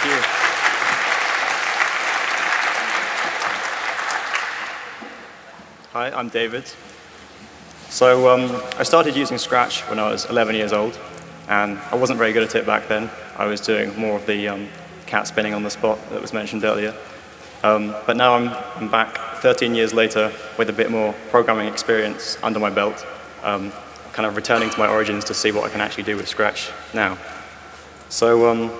Thank you. Hi, I'm David. So um, I started using Scratch when I was 11 years old, and I wasn't very good at it back then. I was doing more of the um, cat spinning on the spot that was mentioned earlier. Um, but now I'm, I'm, back 13 years later with a bit more programming experience under my belt, um, kind of returning to my origins to see what I can actually do with Scratch now. So um,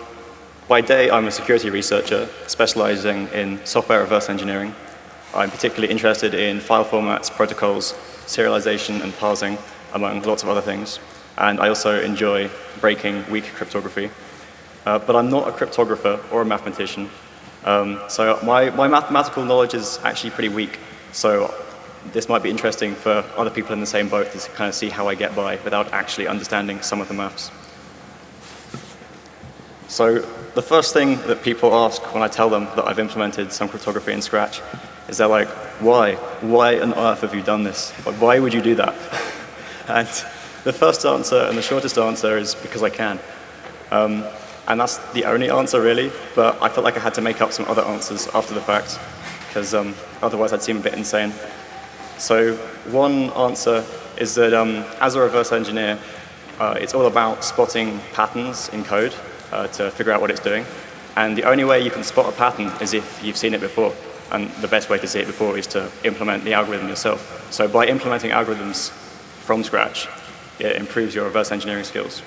by day, I'm a security researcher specializing in software reverse engineering. I'm particularly interested in file formats, protocols, serialization, and parsing, among lots of other things. And I also enjoy breaking weak cryptography. Uh, but I'm not a cryptographer or a mathematician. Um, so my, my mathematical knowledge is actually pretty weak. So this might be interesting for other people in the same boat to kind of see how I get by without actually understanding some of the maths. So the first thing that people ask when I tell them that I've implemented some cryptography in Scratch is they're like, why? Why on earth have you done this? Why would you do that? and the first answer and the shortest answer is because I can. Um, and that's the only answer, really. But I felt like I had to make up some other answers after the fact, because um, otherwise I'd seem a bit insane. So one answer is that um, as a reverse engineer, uh, it's all about spotting patterns in code uh, to figure out what it's doing. And the only way you can spot a pattern is if you've seen it before. And the best way to see it before is to implement the algorithm yourself. So by implementing algorithms from scratch, it improves your reverse engineering skills.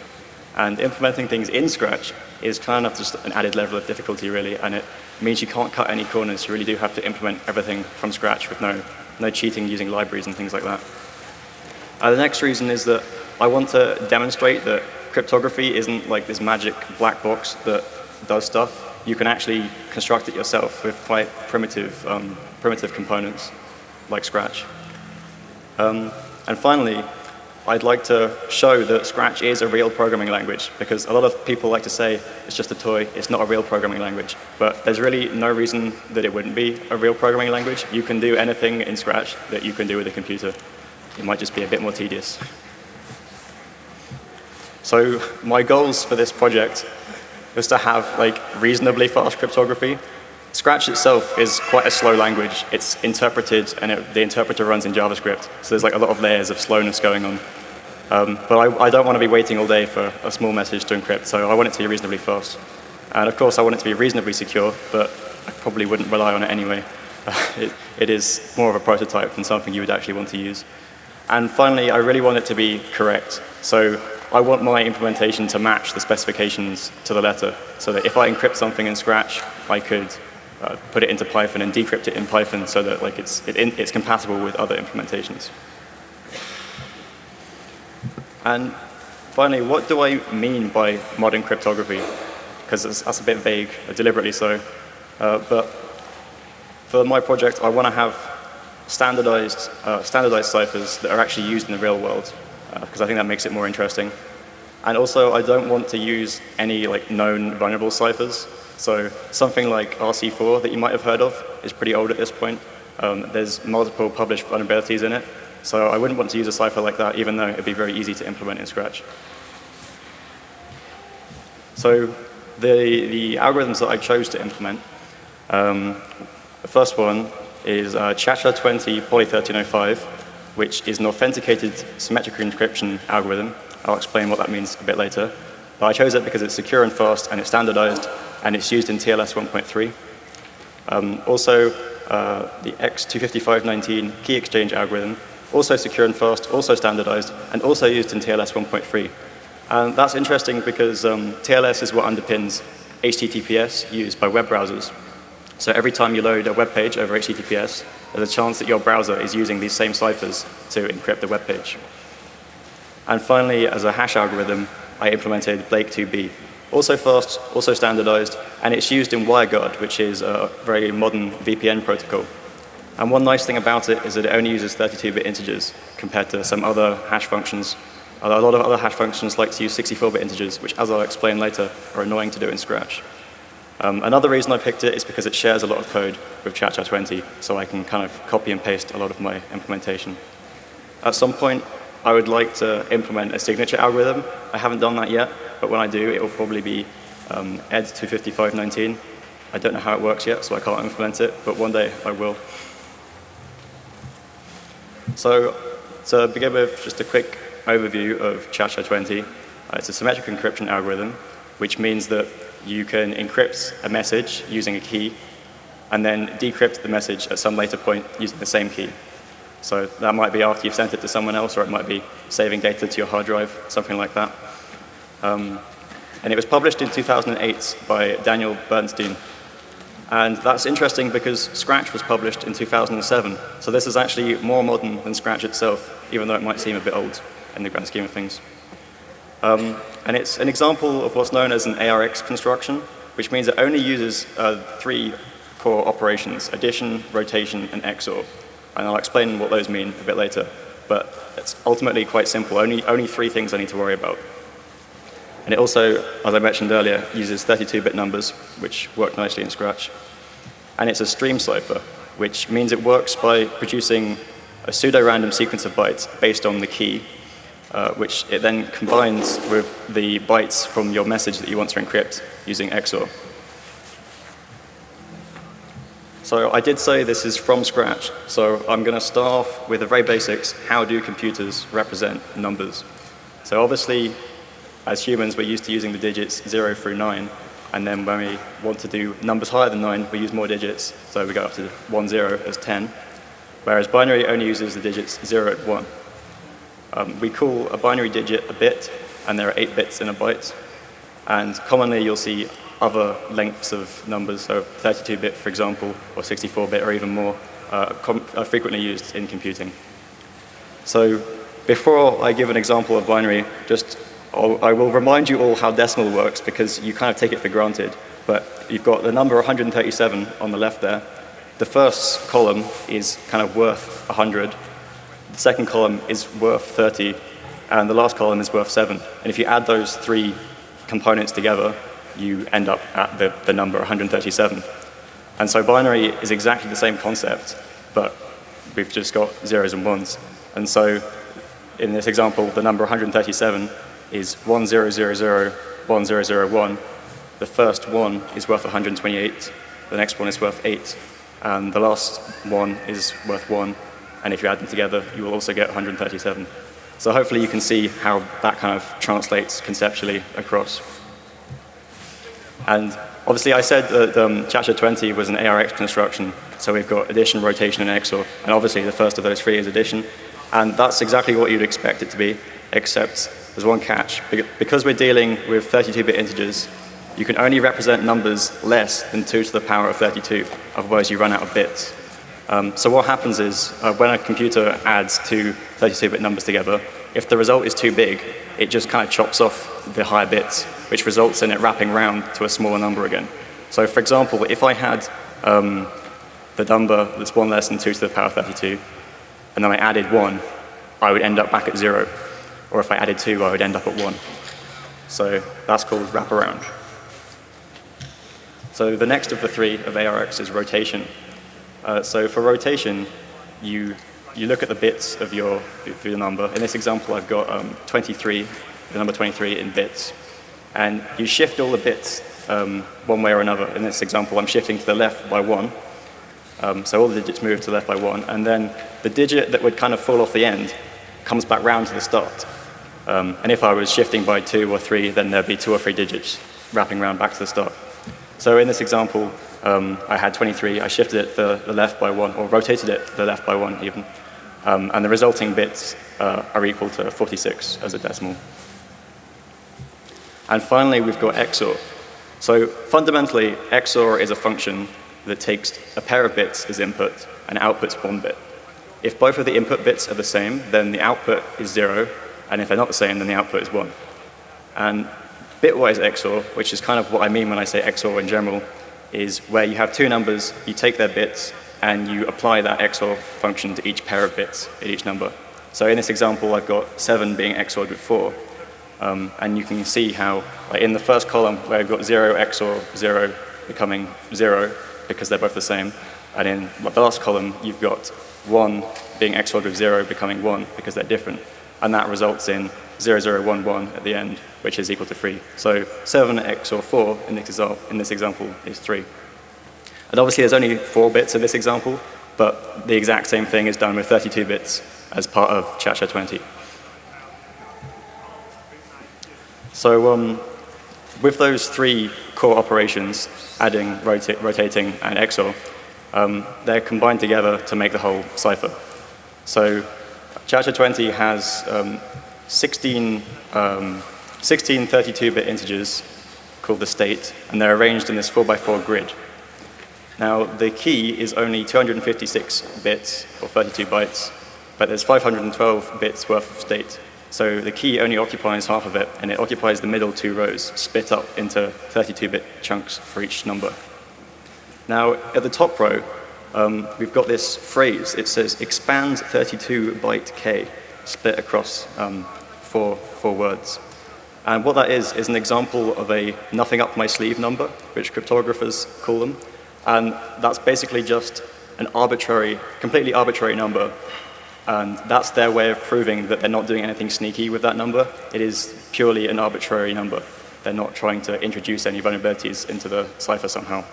And implementing things in Scratch is kind of just an added level of difficulty, really, and it means you can't cut any corners. You really do have to implement everything from scratch with no, no cheating using libraries and things like that. Uh, the next reason is that I want to demonstrate that cryptography isn't like this magic black box that does stuff. You can actually construct it yourself with quite primitive, um, primitive components like Scratch. Um, and finally, I'd like to show that Scratch is a real programming language because a lot of people like to say it's just a toy, it's not a real programming language. But there's really no reason that it wouldn't be a real programming language. You can do anything in Scratch that you can do with a computer. It might just be a bit more tedious. So my goals for this project was to have like reasonably fast cryptography Scratch itself is quite a slow language. It's interpreted, and it, the interpreter runs in JavaScript. So there's like a lot of layers of slowness going on. Um, but I, I, don't want to be waiting all day for a small message to encrypt, so I want it to be reasonably fast. And of course, I want it to be reasonably secure, but I probably wouldn't rely on it anyway. it, it is more of a prototype than something you would actually want to use. And finally, I really want it to be correct. So I want my implementation to match the specifications to the letter, so that if I encrypt something in Scratch, I could uh, put it into Python and decrypt it in Python so that like it's, it it's compatible with other implementations. And finally, what do I mean by modern cryptography? Because that's a bit vague, deliberately so. Uh, but for my project, I want to have standardized, uh, standardized ciphers that are actually used in the real world, because I think that makes it more interesting. And also, I don't want to use any like known vulnerable ciphers. So something like RC4 that you might have heard of is pretty old at this point. Um, there's multiple published vulnerabilities in it. So I wouldn't want to use a cipher like that, even though it'd be very easy to implement in Scratch. So the, the algorithms that I chose to implement, um, the first one is uh, ChaCha20 Poly1305, which is an authenticated symmetric encryption algorithm. I'll explain what that means a bit later. But I chose it because it's secure and fast and it's standardized and it's used in TLS 1.3. Um, also, uh, the X25519 key exchange algorithm, also secure and fast, also standardized, and also used in TLS 1.3. And that's interesting because um, TLS is what underpins HTTPS used by web browsers. So every time you load a web page over HTTPS, there's a chance that your browser is using these same ciphers to encrypt the web page. And finally, as a hash algorithm, I implemented Blake2B, also fast, also standardized, and it's used in WireGuard, which is a very modern VPN protocol. And one nice thing about it is that it only uses 32-bit integers compared to some other hash functions. A lot of other hash functions like to use 64-bit integers, which, as I'll explain later, are annoying to do in Scratch. Um, another reason I picked it is because it shares a lot of code with ChaCha20, so I can kind of copy and paste a lot of my implementation. At some point, I would like to implement a signature algorithm. I haven't done that yet, but when I do, it will probably be um, ed25519. I don't know how it works yet, so I can't implement it, but one day I will. So to begin with, just a quick overview of ChaCha20. Uh, it's a symmetric encryption algorithm, which means that you can encrypt a message using a key and then decrypt the message at some later point using the same key. So that might be after you've sent it to someone else, or it might be saving data to your hard drive, something like that. Um, and it was published in 2008 by Daniel Bernstein, and that's interesting because Scratch was published in 2007. So this is actually more modern than Scratch itself, even though it might seem a bit old in the grand scheme of things. Um, and it's an example of what's known as an ARX construction, which means it only uses uh, three core operations, addition, rotation, and XOR. And I'll explain what those mean a bit later. But it's ultimately quite simple, only, only three things I need to worry about. And it also, as I mentioned earlier, uses 32-bit numbers, which work nicely in Scratch. And it's a stream cipher, which means it works by producing a pseudo-random sequence of bytes based on the key, uh, which it then combines with the bytes from your message that you want to encrypt using XOR. So I did say this is from scratch, so I'm going to start off with the very basics. How do computers represent numbers? So obviously, as humans, we're used to using the digits 0 through 9. And then when we want to do numbers higher than 9, we use more digits. So we go up to 1, 0 as 10. Whereas binary only uses the digits 0 and 1. Um, we call a binary digit a bit, and there are 8 bits in a byte. And commonly you'll see other lengths of numbers, so 32-bit, for example, or 64-bit, or even more, uh, are frequently used in computing. So before I give an example of binary, just I will remind you all how decimal works because you kind of take it for granted. But you've got the number 137 on the left there. The first column is kind of worth 100. The second column is worth 30. And the last column is worth 7. And if you add those three components together, you end up at the, the number 137. And so binary is exactly the same concept, but we've just got zeros and ones. And so in this example, the number 137 is 10001001. The first one is worth 128. The next one is worth 8. And the last one is worth 1. And if you add them together, you will also get 137. So hopefully you can see how that kind of translates conceptually across. And obviously I said that um, ChaCha20 was an ARX construction. So we've got addition, rotation, and XOR. And obviously the first of those three is addition. And that's exactly what you'd expect it to be, except there's one catch. Because we're dealing with 32-bit integers, you can only represent numbers less than 2 to the power of 32. Otherwise, you run out of bits. Um, so what happens is, uh, when a computer adds two 32-bit numbers together, if the result is too big, it just kind of chops off the higher bits, which results in it wrapping around to a smaller number again. So for example, if I had um, the number that's 1 less than 2 to the power of 32, and then I added 1, I would end up back at 0 or if I added two, I would end up at one. So that's called wraparound. So the next of the three of ARX is rotation. Uh, so for rotation, you, you look at the bits of your, of your number. In this example, I've got um, 23, the number 23 in bits. And you shift all the bits um, one way or another. In this example, I'm shifting to the left by one. Um, so all the digits move to the left by one. And then the digit that would kind of fall off the end comes back round to the start. Um, and if I was shifting by two or three, then there'd be two or three digits wrapping around back to the start. So in this example, um, I had 23. I shifted it the left by one, or rotated it the left by one even. Um, and the resulting bits uh, are equal to 46 as a decimal. And finally, we've got XOR. So fundamentally, XOR is a function that takes a pair of bits as input and outputs one bit. If both of the input bits are the same, then the output is zero, and if they're not the same, then the output is 1. And bitwise XOR, which is kind of what I mean when I say XOR in general, is where you have two numbers, you take their bits, and you apply that XOR function to each pair of bits in each number. So in this example, I've got 7 being XORed with 4. Um, and you can see how like in the first column where I've got 0 XOR 0 becoming 0 because they're both the same. And in the last column, you've got 1 being XORed with 0 becoming 1 because they're different. And that results in 0011 at the end, which is equal to 3. So 7 XOR 4 in this, in this example is 3. And obviously there's only 4 bits in this example, but the exact same thing is done with 32 bits as part of ChaCha20. So um, with those three core operations, adding, rota rotating, and XOR, um, they're combined together to make the whole cipher. So ChaCha20 has um, 16, um, 16 32-bit integers called the state, and they're arranged in this 4x4 grid. Now, the key is only 256 bits, or 32 bytes, but there's 512 bits worth of state. So the key only occupies half of it, and it occupies the middle two rows, split up into 32-bit chunks for each number. Now, at the top row, um, we've got this phrase. It says expand 32 byte k, split across um, four, four words. And what that is, is an example of a nothing up my sleeve number, which cryptographers call them. And that's basically just an arbitrary, completely arbitrary number and that's their way of proving that they're not doing anything sneaky with that number. It is purely an arbitrary number. They're not trying to introduce any vulnerabilities into the cipher somehow.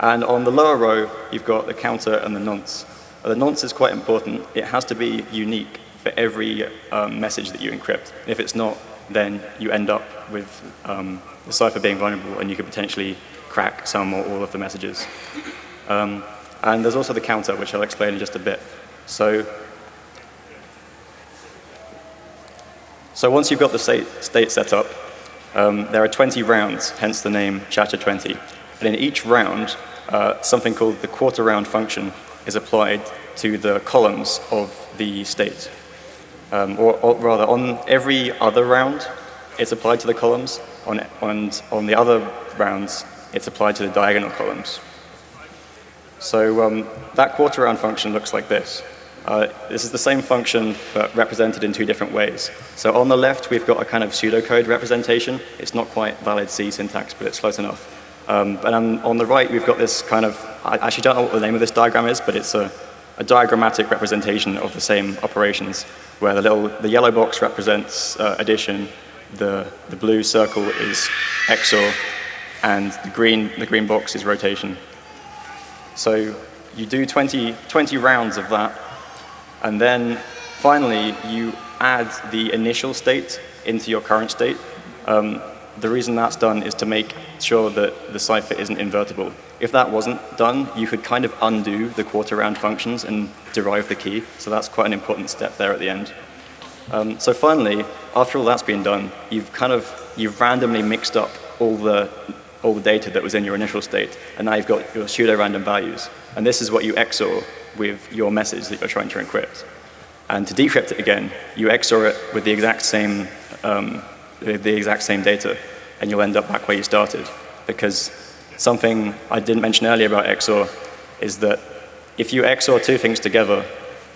And on the lower row, you've got the counter and the nonce. The nonce is quite important. It has to be unique for every um, message that you encrypt. If it's not, then you end up with um, the cipher being vulnerable and you could potentially crack some or all of the messages. Um, and there's also the counter, which I'll explain in just a bit. So, so once you've got the state, state set up, um, there are 20 rounds, hence the name ChaCha20. And in each round, uh, something called the quarter round function is applied to the columns of the state. Um, or, or, rather, on every other round, it's applied to the columns. On, on, on the other rounds, it's applied to the diagonal columns. So um, that quarter round function looks like this. Uh, this is the same function, but represented in two different ways. So on the left, we've got a kind of pseudocode representation. It's not quite valid C syntax, but it's close enough. Um, and on, on, the right, we've got this kind of, I actually don't know what the name of this diagram is, but it's a, a diagrammatic representation of the same operations, where the, little, the yellow box represents uh, addition, the, the blue circle is XOR, and the green, the green box is rotation. So you do 20, 20 rounds of that, and then finally you add the initial state into your current state. Um, the reason that's done is to make sure that the cipher isn't invertible. If that wasn't done, you could kind of undo the quarter round functions and derive the key. So that's quite an important step there at the end. Um, so finally, after all that's been done, you've kind of, you've randomly mixed up all the all the data that was in your initial state, and now you've got your pseudo-random values. And this is what you XOR with your message that you're trying to encrypt. And to decrypt it again, you XOR it with the exact same, um, the exact same data, and you'll end up back where you started. Because something I didn't mention earlier about XOR is that if you XOR two things together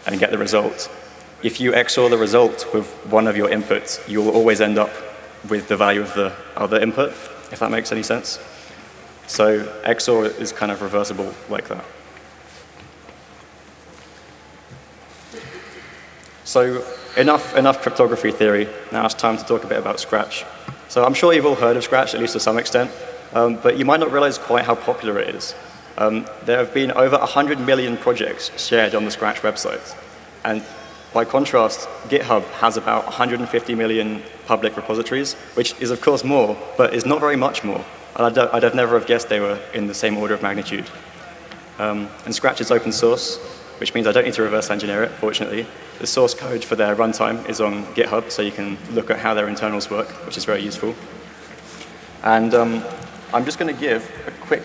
and get the result, if you XOR the result with one of your inputs, you will always end up with the value of the other input if that makes any sense. So XOR is kind of reversible like that. So enough, enough cryptography theory. Now it's time to talk a bit about Scratch. So I'm sure you've all heard of Scratch, at least to some extent, um, but you might not realize quite how popular it is. Um, there have been over 100 million projects shared on the Scratch website. And by contrast, GitHub has about 150 million public repositories, which is of course more, but is not very much more. I'd, I'd have never have guessed they were in the same order of magnitude. Um, and Scratch is open source, which means I don't need to reverse engineer it, fortunately. The source code for their runtime is on GitHub, so you can look at how their internals work, which is very useful. And um, I'm just going to give a quick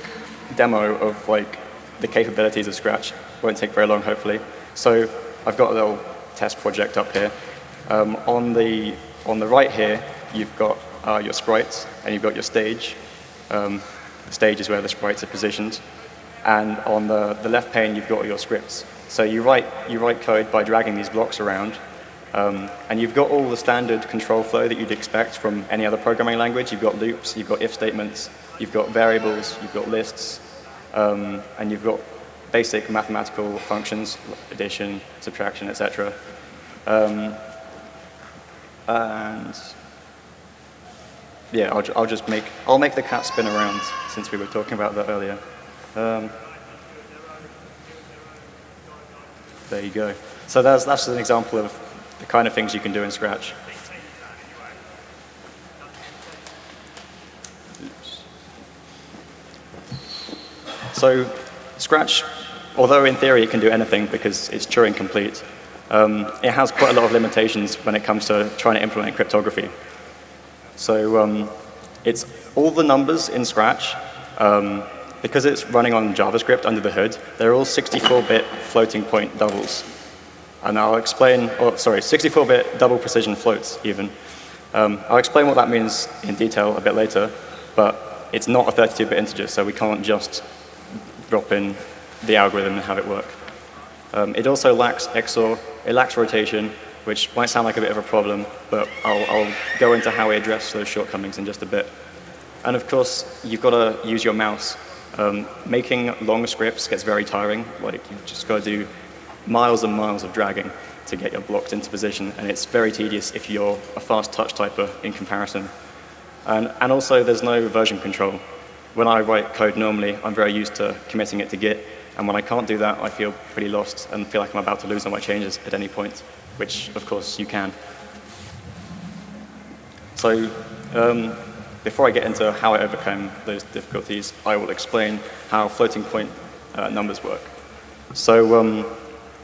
demo of like the capabilities of Scratch. Won't take very long, hopefully. So I've got a little test project up here. Um, on, the, on the right here, you've got uh, your sprites and you've got your stage. Um, the stage is where the sprites are positioned. And on the, the left pane, you've got your scripts. So you write, you write code by dragging these blocks around. Um, and you've got all the standard control flow that you'd expect from any other programming language. You've got loops, you've got if statements, you've got variables, you've got lists, um, and you've got basic mathematical functions, addition, subtraction, etc. Um, and yeah, I'll, I'll, just make, I'll make the cat spin around since we were talking about that earlier. Um, there you go. So that's, that's an example of the kind of things you can do in Scratch. So Scratch, although in theory it can do anything because it's Turing complete, um, it has quite a lot of limitations when it comes to trying to implement cryptography. So um, it's all the numbers in Scratch, um, because it's running on JavaScript under the hood, they're all 64-bit floating point doubles. And I'll explain, oh, sorry, 64-bit double precision floats even. Um, I'll explain what that means in detail a bit later, but it's not a 32-bit integer, so we can't just drop in the algorithm and have it work. Um, it also lacks XOR, it lacks rotation, which might sound like a bit of a problem, but I'll, I'll go into how we address those shortcomings in just a bit. And of course, you've got to use your mouse. Um, making long scripts gets very tiring. Like, you've just got to do miles and miles of dragging to get your blocks into position, and it's very tedious if you're a fast touch typer in comparison. And, and also, there's no version control. When I write code normally, I'm very used to committing it to Git, and when I can't do that, I feel pretty lost and feel like I'm about to lose all my changes at any point, which, of course, you can. So um, before I get into how I overcame those difficulties, I will explain how floating point uh, numbers work. So, um,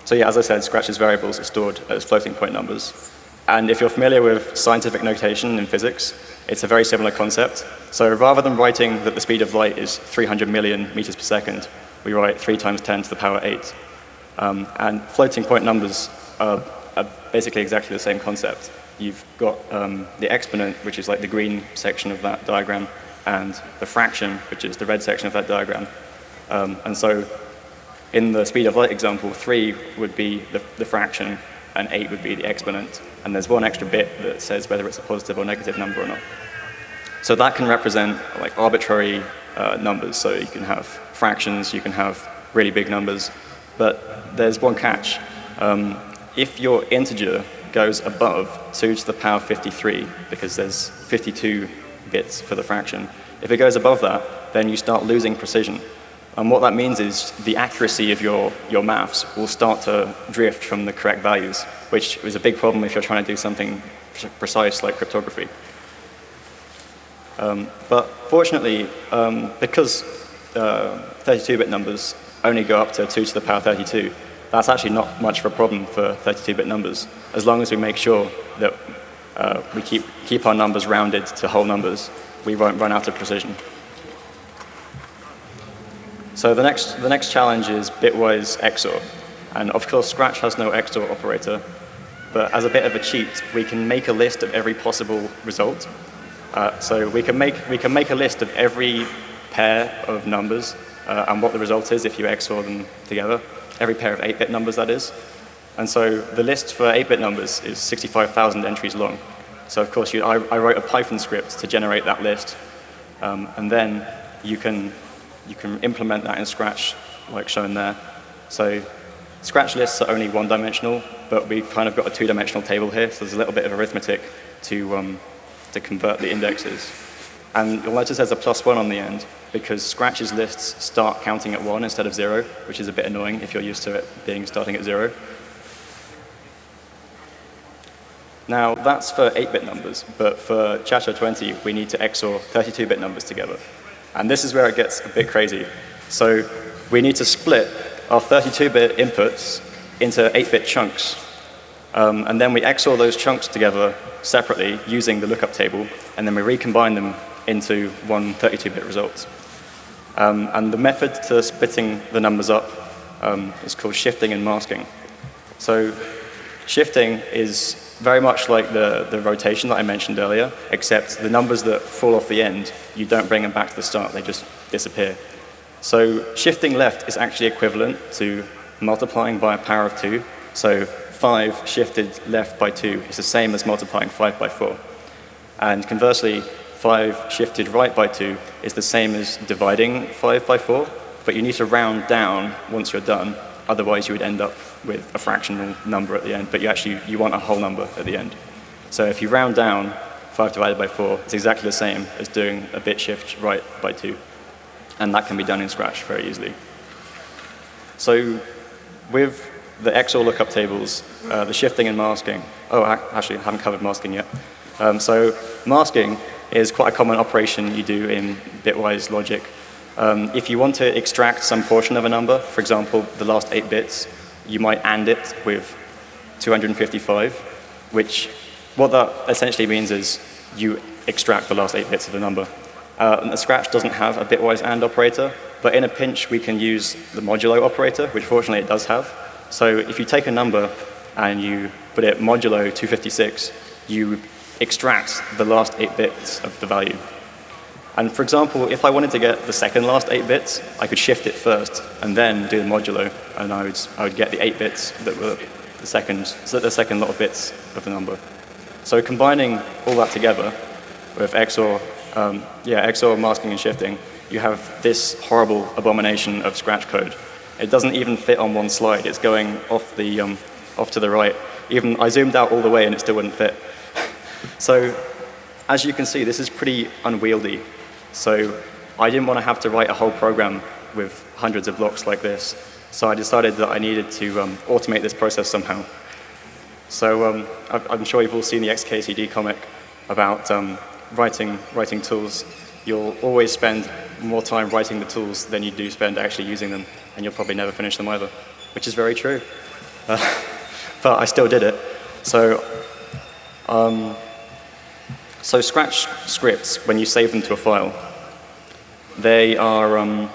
so yeah, as I said, Scratch's variables are stored as floating point numbers. And if you're familiar with scientific notation in physics, it's a very similar concept. So rather than writing that the speed of light is 300 million meters per second, we write 3 times 10 to the power 8. Um, and floating point numbers are, are, basically exactly the same concept. You've got um, the exponent, which is like the green section of that diagram, and the fraction, which is the red section of that diagram. Um, and so in the speed of light example, 3 would be the, the fraction, and 8 would be the exponent. And there's one extra bit that says whether it's a positive or negative number or not. So that can represent like arbitrary uh, numbers. So you can have fractions, you can have really big numbers. But there's one catch. Um, if your integer goes above 2 to the power 53, because there's 52 bits for the fraction, if it goes above that, then you start losing precision. And what that means is the accuracy of your, your maths will start to drift from the correct values, which is a big problem if you're trying to do something precise like cryptography. Um, but fortunately, um, because 32-bit uh, numbers only go up to 2 to the power 32, that's actually not much of a problem for 32-bit numbers, as long as we make sure that uh, we keep, keep our numbers rounded to whole numbers, we won't run out of precision. So the next, the next challenge is bitwise XOR. And of course, Scratch has no XOR operator, but as a bit of a cheat, we can make a list of every possible result. Uh, so we can, make, we can make a list of every pair of numbers uh, and what the result is if you XOR them together, every pair of 8-bit numbers, that is. And so the list for 8-bit numbers is 65,000 entries long. So of course, you, I, I, wrote a Python script to generate that list, um, and then you can you can implement that in Scratch, like shown there. So Scratch lists are only one-dimensional, but we've kind of got a two-dimensional table here, so there's a little bit of arithmetic to, um, to convert the indexes. And you'll notice there's a plus one on the end, because Scratch's lists start counting at one instead of zero, which is a bit annoying if you're used to it being starting at zero. Now, that's for 8-bit numbers, but for Chacha20, we need to XOR 32-bit numbers together. And this is where it gets a bit crazy. So we need to split our 32-bit inputs into 8-bit chunks. Um, and then we XOR those chunks together separately using the lookup table, and then we recombine them into one 32-bit result. Um, and the method to splitting the numbers up um, is called shifting and masking. So shifting is very much like the, the rotation that I mentioned earlier, except the numbers that fall off the end, you don't bring them back to the start, they just disappear. So shifting left is actually equivalent to multiplying by a power of 2. So 5 shifted left by 2 is the same as multiplying 5 by 4. And conversely, 5 shifted right by 2 is the same as dividing 5 by 4, but you need to round down once you're done Otherwise, you would end up with a fractional number at the end, but you actually you want a whole number at the end. So if you round down 5 divided by 4, it's exactly the same as doing a bit shift right by 2. And that can be done in Scratch very easily. So with the XOR lookup tables, uh, the shifting and masking, oh, actually, I haven't covered masking yet. Um, so masking is quite a common operation you do in bitwise logic. Um, if you want to extract some portion of a number, for example, the last eight bits, you might AND it with 255, which what that essentially means is you extract the last eight bits of the number. Uh, the Scratch doesn't have a bitwise AND operator, but in a pinch we can use the modulo operator, which fortunately it does have. So if you take a number and you put it modulo 256, you extract the last eight bits of the value. And for example, if I wanted to get the second last eight bits, I could shift it first and then do the modulo, and I would, I would get the eight bits that were the second, so the second lot of bits of the number. So combining all that together with XOR, um, yeah, XOR masking and shifting, you have this horrible abomination of Scratch code. It doesn't even fit on one slide. It's going off, the, um, off to the right. Even I zoomed out all the way and it still wouldn't fit. So as you can see, this is pretty unwieldy. So I didn't want to have to write a whole program with hundreds of blocks like this. So I decided that I needed to um, automate this process somehow. So um, I'm sure you've all seen the XKCD comic about um, writing, writing tools. You'll always spend more time writing the tools than you do spend actually using them, and you'll probably never finish them either, which is very true. Uh, but I still did it. So um, so Scratch scripts, when you save them to a file, they are um,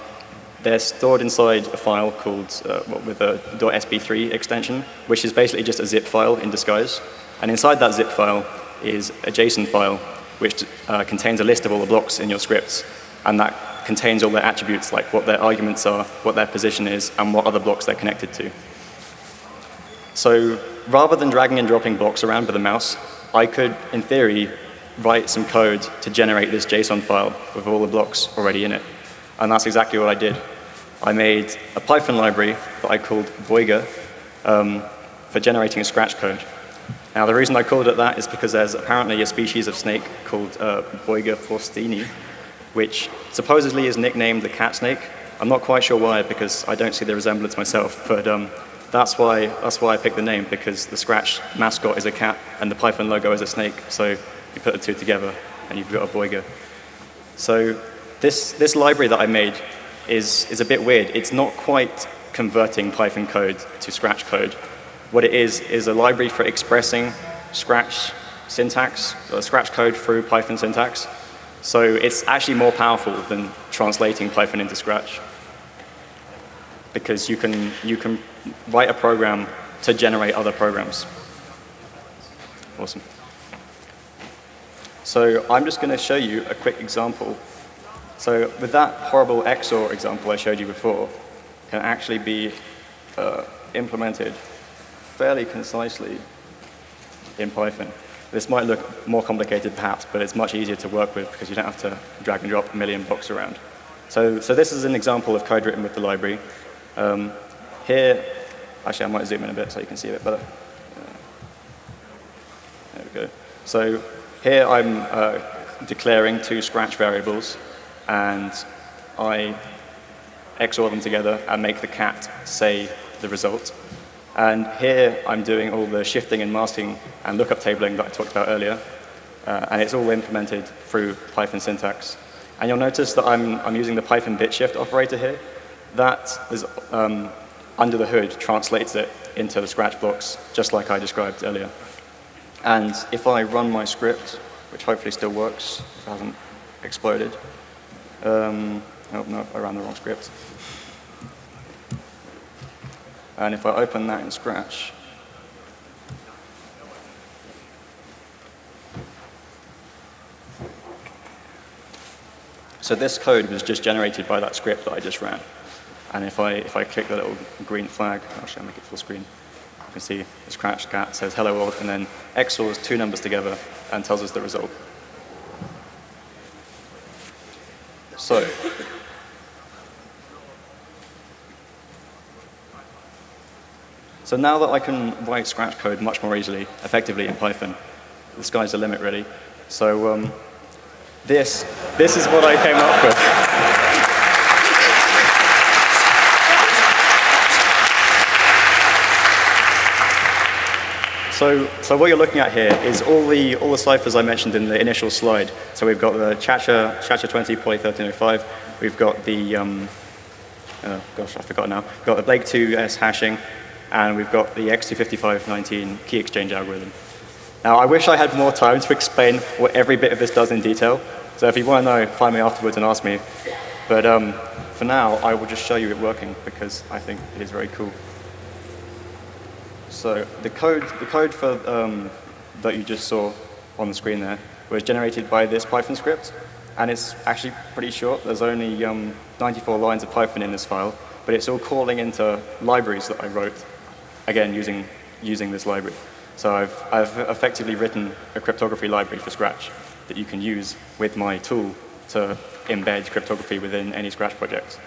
they're stored inside a file called uh, with a .sb3 extension, which is basically just a zip file in disguise. And inside that zip file is a JSON file, which uh, contains a list of all the blocks in your scripts, and that contains all their attributes, like what their arguments are, what their position is, and what other blocks they're connected to. So rather than dragging and dropping blocks around with a mouse, I could, in theory, write some code to generate this JSON file with all the blocks already in it. And that's exactly what I did. I made a Python library that I called Boiga um, for generating a Scratch code. Now, the reason I called it that is because there's apparently a species of snake called uh, Boiga forsteni, which supposedly is nicknamed the cat snake. I'm not quite sure why, because I don't see the resemblance myself, but um, that's, why, that's why I picked the name, because the Scratch mascot is a cat, and the Python logo is a snake. So you put the two together, and you've got a Boiga. So this, this library that I made is, is a bit weird. It's not quite converting Python code to Scratch code. What it is, is a library for expressing Scratch syntax, or Scratch code through Python syntax. So it's actually more powerful than translating Python into Scratch. Because you can, you can write a program to generate other programs. Awesome. So I'm just going to show you a quick example. So with that horrible XOR example I showed you before, can actually be uh, implemented fairly concisely in Python. This might look more complicated perhaps, but it's much easier to work with because you don't have to drag and drop a million blocks around. So, so this is an example of code written with the library. Um, here, actually I might zoom in a bit so you can see a bit better. Uh, there we go. So here I'm uh, declaring two Scratch variables, and I XOR them together and make the cat say the result. And here I'm doing all the shifting and masking and lookup tabling that I talked about earlier. Uh, and it's all implemented through Python syntax. And you'll notice that I'm, I'm using the Python bit shift operator here. That is um, under the hood translates it into the Scratch blocks, just like I described earlier. And if I run my script, which hopefully still works, if it hasn't exploded. Um, oh, no, I ran the wrong script. And if I open that in Scratch, So this code was just generated by that script that I just ran. And if I, if I click the little green flag, actually I'll make it full screen can see the scratch cat says hello world, and then XORs two numbers together and tells us the result. So, So now that I can write Scratch code much more easily, effectively in Python, the sky's the limit, really. So um, this, this is what I came up with. So, so what you're looking at here is all the, all the ciphers I mentioned in the initial slide. So we've got the Chacha, Chacha20 Poly 1305. We've got the, um, oh gosh, I forgot now. We've got the Blake 2S hashing, and we've got the X25519 key exchange algorithm. Now, I wish I had more time to explain what every bit of this does in detail. So if you want to know, find me afterwards and ask me. But um, for now, I will just show you it working because I think it is very cool. So the code, the code for, um, that you just saw on the screen there was generated by this Python script, and it's actually pretty short. There's only um, 94 lines of Python in this file, but it's all calling into libraries that I wrote, again, using, using this library. So I've, I've effectively written a cryptography library for Scratch that you can use with my tool to embed cryptography within any Scratch project.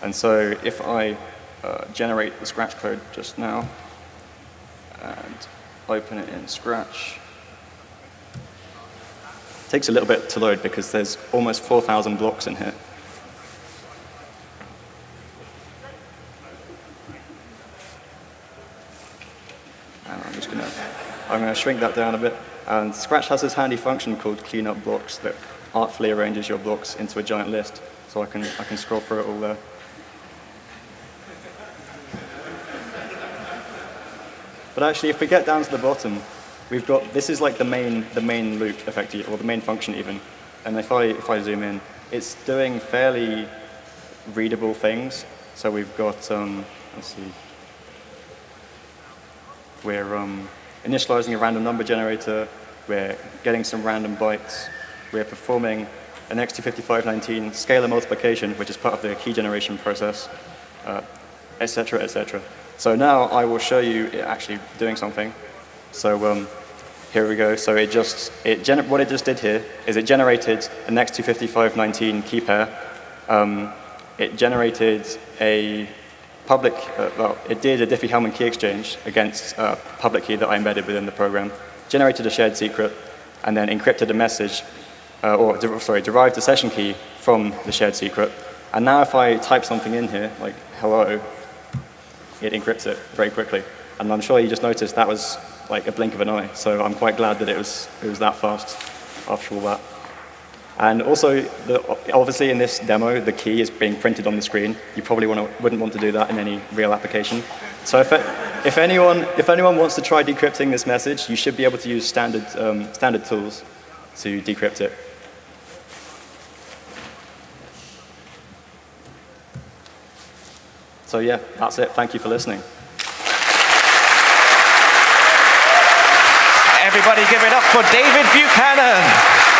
And so if I uh, generate the Scratch code just now, and open it in Scratch. It takes a little bit to load because there's almost 4,000 blocks in here. And I'm just going to I'm going to shrink that down a bit. And Scratch has this handy function called clean up blocks that artfully arranges your blocks into a giant list. So I can, I can scroll through it all there. But actually, if we get down to the bottom, we've got, this is like the main, the main loop, effectively, or the main function even. And if I, if I zoom in, it's doing fairly readable things. So we've got, um, let's see, we're um, initializing a random number generator, we're getting some random bytes, we're performing an X25519 scalar multiplication, which is part of the key generation process, etc., uh, etc. Et so now I will show you it actually doing something. So um, here we go. So it just, it what it just did here is it generated an X25519 key pair. Um, it generated a public, uh, well, it did a Diffie-Hellman key exchange against a public key that I embedded within the program, generated a shared secret, and then encrypted a message, uh, or sorry, derived a session key from the shared secret. And now if I type something in here, like hello, it encrypts it very quickly. And I'm sure you just noticed that was like a blink of an eye. So I'm quite glad that it was, it was that fast after all that. And also, the, obviously in this demo, the key is being printed on the screen. You probably wanna, wouldn't want to do that in any real application. So if, it, if, anyone, if anyone wants to try decrypting this message, you should be able to use standard, um, standard tools to decrypt it. So yeah, that's it. Thank you for listening. Everybody give it up for David Buchanan.